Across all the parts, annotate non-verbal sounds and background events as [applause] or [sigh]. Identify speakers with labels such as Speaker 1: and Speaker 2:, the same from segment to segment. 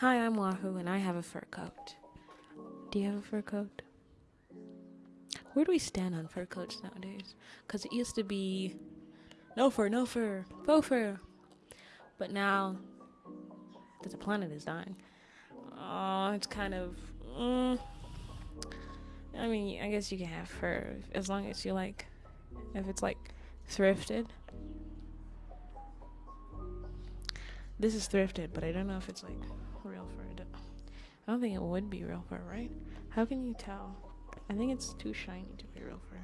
Speaker 1: Hi, I'm Wahoo, and I have a fur coat. Do you have a fur coat? Where do we stand on fur coats nowadays? Because it used to be no fur, no fur, faux fur. But now that the planet is dying, oh, it's kind of. Mm, I mean, I guess you can have fur as long as you like, if it's like thrifted. This is thrifted, but I don't know if it's like real fur. I don't think it would be real fur, right? How can you tell? I think it's too shiny to be real fur.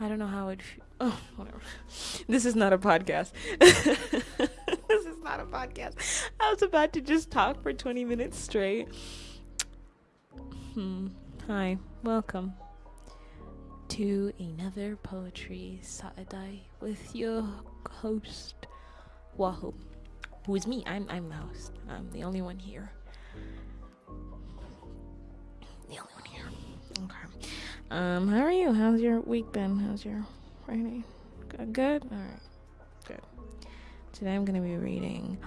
Speaker 1: I don't know how it. [laughs] Oh, whatever. This is not a podcast. [laughs] this is not a podcast. I was about to just talk for 20 minutes straight. Hmm. Hi. Welcome to another Poetry Saturday with your host, Wahoo. Who is me? I'm, I'm the host. I'm the only one here. The only one here. Okay. Um, how are you? How's your week been? How's your Friday? Good? Good? Alright. Good. Today I'm gonna be reading.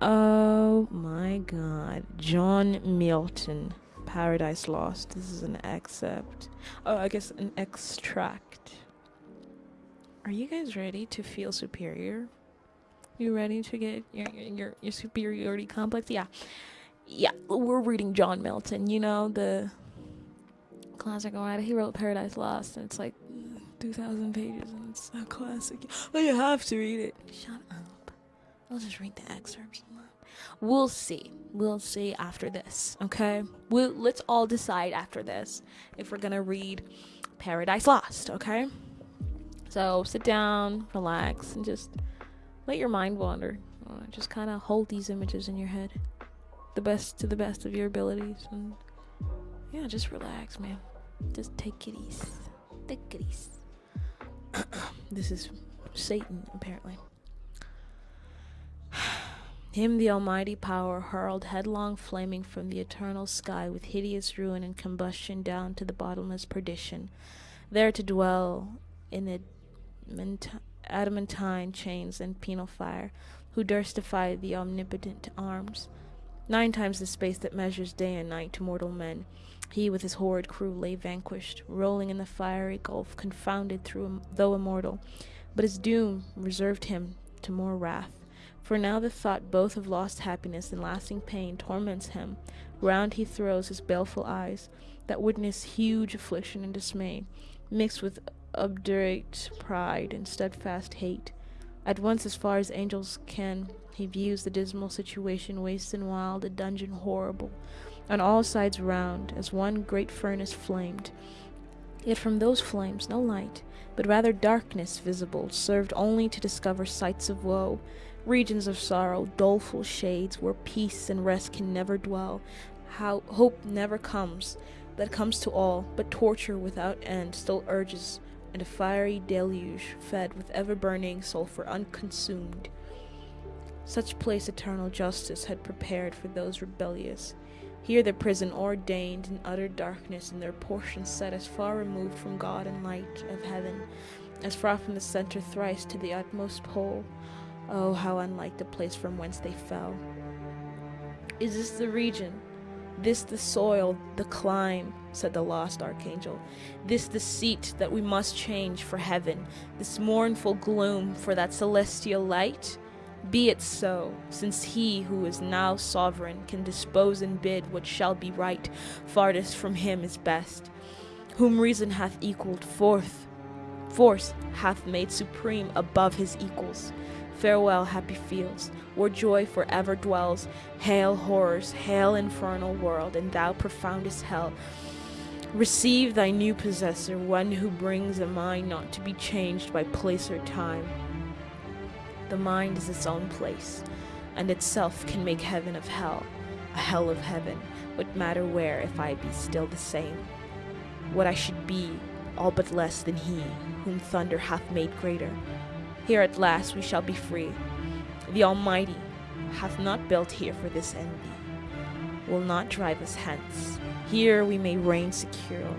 Speaker 1: Oh my god. John Milton. Paradise Lost. This is an excerpt. Oh, I guess an extract. Are you guys ready to feel superior? You ready to get your your your superiority complex? Yeah. Yeah, we're reading John Milton, you know, the classic writer. He wrote Paradise Lost and it's like mm, 2000 pages and it's a classic. But you have to read it. Shut up. I'll just read the excerpts. We'll see. We'll see after this, okay? We'll, let's all decide after this if we're gonna read Paradise Lost, okay? So sit down, relax, and just let your mind wander. Uh, just kind of hold these images in your head, the best to the best of your abilities, and yeah, just relax, man. Just take it easy. Take it easy. [clears throat] this is Satan, apparently. [sighs] Him the almighty power hurled headlong flaming from the eternal sky with hideous ruin and combustion down to the bottomless perdition, there to dwell in adamantine chains and penal fire, who durst defy the omnipotent arms. Nine times the space that measures day and night to mortal men, he with his horrid crew lay vanquished, rolling in the fiery gulf, confounded through though immortal. But his doom reserved him to more wrath. For now the thought both of lost happiness and lasting pain torments him. Round he throws his baleful eyes, that witness huge affliction and dismay, mixed with obdurate pride and steadfast hate. At once, as far as angels can, he views the dismal situation, waste and wild, a dungeon horrible, on all sides round, as one great furnace flamed. Yet from those flames no light, but rather darkness visible, served only to discover sights of woe, regions of sorrow, doleful shades where peace and rest can never dwell. How hope never comes, that comes to all, but torture without end still urges, and a fiery deluge fed with ever burning sulphur unconsumed. Such place eternal justice had prepared for those rebellious. Here the prison ordained in utter darkness, and their portion set as far removed from God and light of heaven, as far from the center thrice to the utmost pole. Oh, how unlike the place from whence they fell. Is this the region? This the soil, the clime, said the lost archangel. This the seat that we must change for heaven, this mournful gloom for that celestial light? Be it so, since he who is now sovereign can dispose and bid what shall be right, farthest from him is best. Whom reason hath equalled forth, force hath made supreme above his equals. Farewell, happy fields, where joy forever dwells. Hail, horrors, hail, infernal world, and thou profoundest hell. Receive thy new possessor, one who brings a mind not to be changed by place or time. The mind is its own place, and itself can make heaven of hell, a hell of heaven. What matter where if I be still the same? What I should be, all but less than he, whom thunder hath made greater. Here at last we shall be free. The Almighty hath not built here for this envy, will not drive us hence. Here we may reign secure,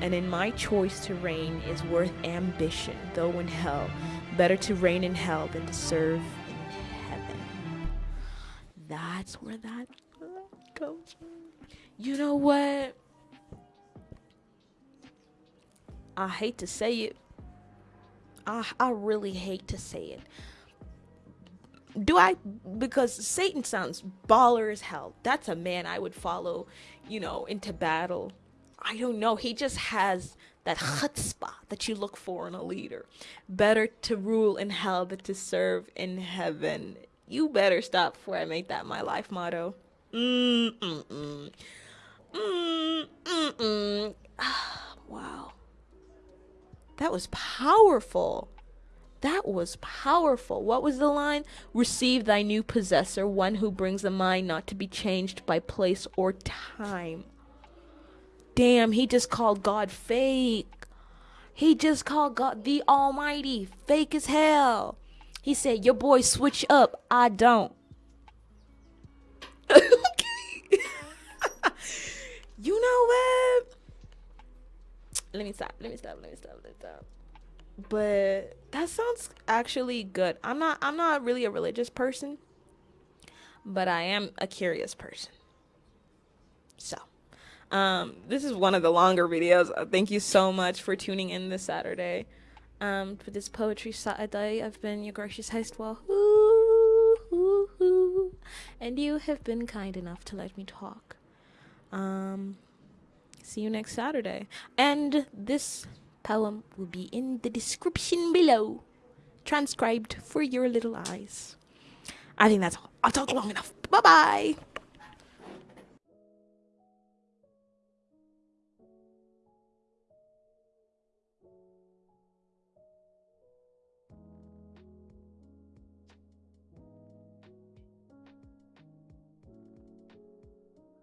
Speaker 1: and in my choice to reign is worth ambition, though in hell. Better to reign in hell than to serve in heaven. That's where that from. You know what? I hate to say it. I I really hate to say it. Do I? Because Satan sounds baller as hell. That's a man I would follow, you know, into battle. I don't know. He just has that chutzpah that you look for in a leader. Better to rule in hell than to serve in heaven. You better stop before I make that my life motto. Mm-mm-mm. Mm-mm-mm. [sighs] wow. That was powerful. That was powerful. What was the line? Receive thy new possessor, one who brings a mind not to be changed by place or time. Damn, he just called God fake. He just called God the Almighty fake as hell. He said, Your boy switch up. I don't. [laughs] [laughs] you know what? Let me stop. Let me stop. Let me stop. Let me stop. But that sounds actually good. I'm not I'm not really a religious person, but I am a curious person. So, um, this is one of the longer videos. Uh, thank you so much for tuning in this Saturday. Um, for this poetry Saturday, I've been your gracious host, well, and you have been kind enough to let me talk. Um, see you next Saturday. And this poem will be in the description below, transcribed for your little eyes. I think that's all. I'll talk long enough. Bye bye.